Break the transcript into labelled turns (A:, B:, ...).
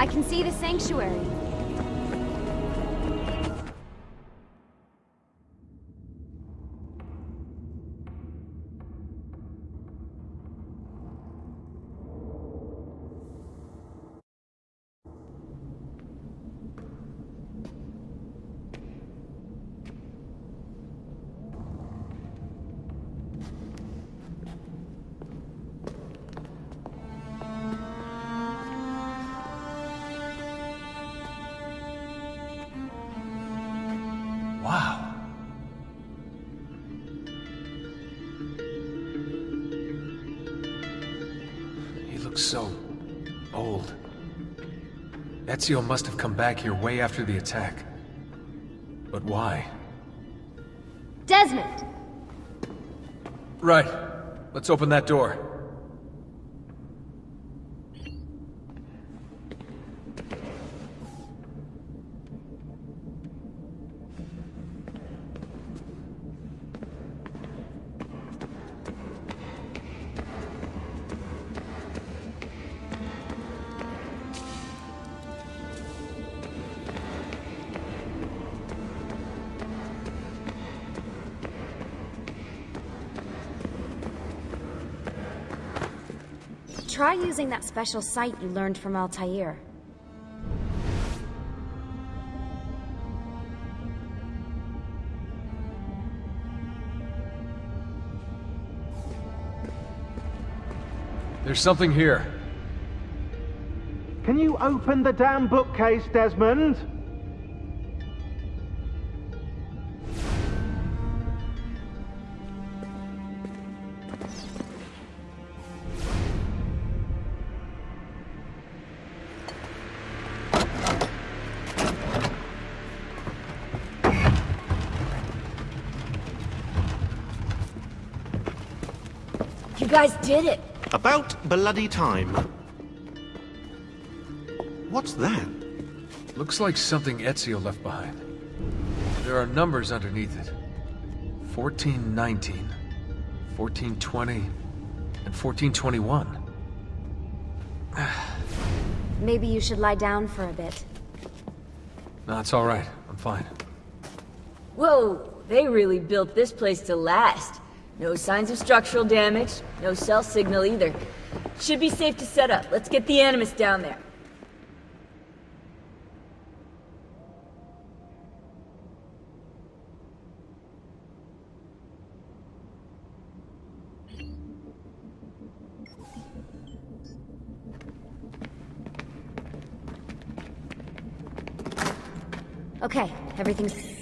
A: I can see the sanctuary.
B: Looks so... old. Ezio must have come back here way after the attack. But why?
A: Desmond!
B: Right. Let's open that door.
A: Try using that special sight you learned from Altair.
B: There's something here.
C: Can you open the damn bookcase, Desmond?
A: You guys did it!
D: About bloody time. What's that?
B: Looks like something Ezio left behind. There are numbers underneath it. 1419, 1420, and 1421.
A: Maybe you should lie down for a bit.
B: No, it's all right. I'm fine.
E: Whoa, they really built this place to last. No signs of structural damage, no cell signal either. Should be safe to set up. Let's get the Animus down there.
A: Okay, everything's